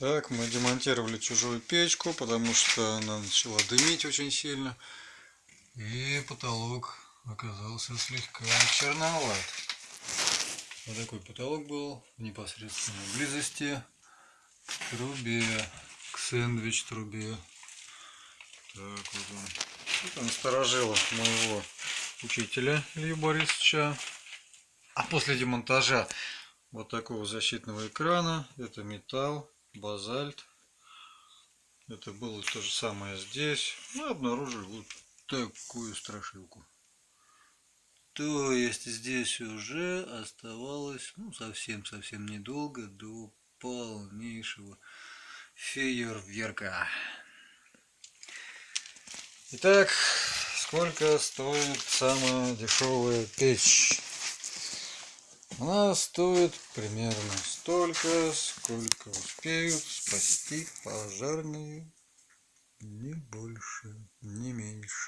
Так, мы демонтировали чужую печку, потому что она начала дымить очень сильно. И потолок оказался слегка черноват. Вот такой потолок был в непосредственной близости к трубе, к сэндвич-трубе. Так вот он. Это насторожило моего учителя Илью Борисовича. А после демонтажа вот такого защитного экрана, это металл, базальт. Это было то же самое здесь. Мы обнаружили вот такую страшилку. То есть здесь уже оставалось ну, совсем-совсем недолго до полнейшего фейерверка. Итак, сколько стоит самая дешевая печь? Она стоит примерно столько, сколько успеют спасти пожарные, не больше, не меньше.